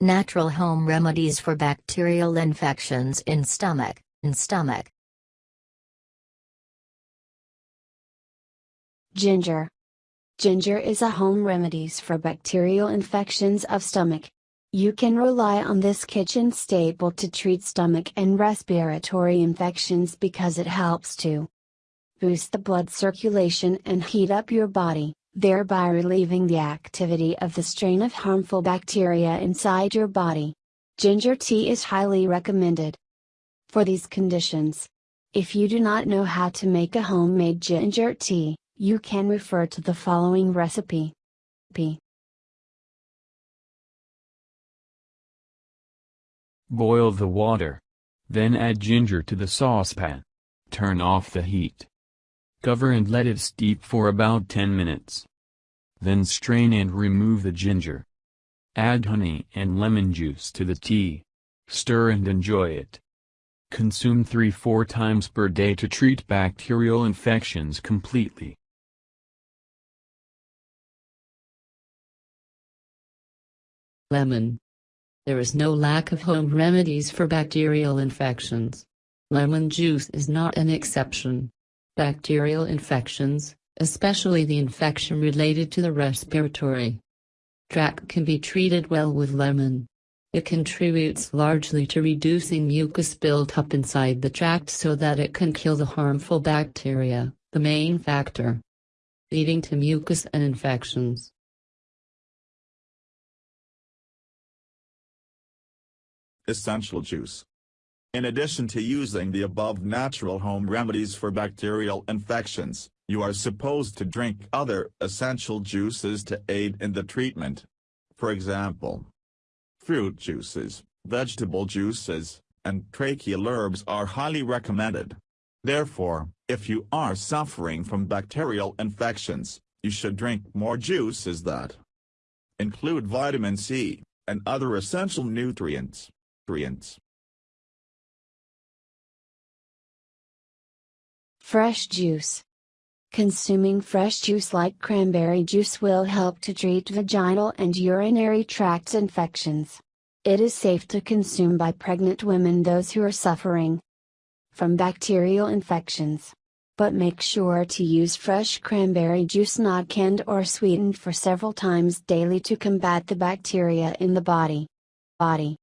Natural home remedies for bacterial infections in stomach, in stomach. Ginger. Ginger is a home remedies for bacterial infections of stomach. You can rely on this kitchen staple to treat stomach and respiratory infections because it helps to boost the blood circulation and heat up your body thereby relieving the activity of the strain of harmful bacteria inside your body. Ginger tea is highly recommended for these conditions. If you do not know how to make a homemade ginger tea, you can refer to the following recipe. P. Boil the water. Then add ginger to the saucepan. Turn off the heat. Cover and let it steep for about 10 minutes. Then strain and remove the ginger. Add honey and lemon juice to the tea. Stir and enjoy it. Consume 3-4 times per day to treat bacterial infections completely. Lemon. There is no lack of home remedies for bacterial infections. Lemon juice is not an exception. Bacterial infections, especially the infection related to the respiratory tract can be treated well with lemon. It contributes largely to reducing mucus built up inside the tract so that it can kill the harmful bacteria, the main factor leading to mucus and infections. Essential juice. In addition to using the above natural home remedies for bacterial infections, you are supposed to drink other essential juices to aid in the treatment. For example, fruit juices, vegetable juices, and tracheal herbs are highly recommended. Therefore, if you are suffering from bacterial infections, you should drink more juices that include vitamin C, and other essential nutrients. nutrients. Fresh juice. Consuming fresh juice like cranberry juice will help to treat vaginal and urinary tract infections. It is safe to consume by pregnant women those who are suffering from bacterial infections. But make sure to use fresh cranberry juice not canned or sweetened for several times daily to combat the bacteria in the body. Body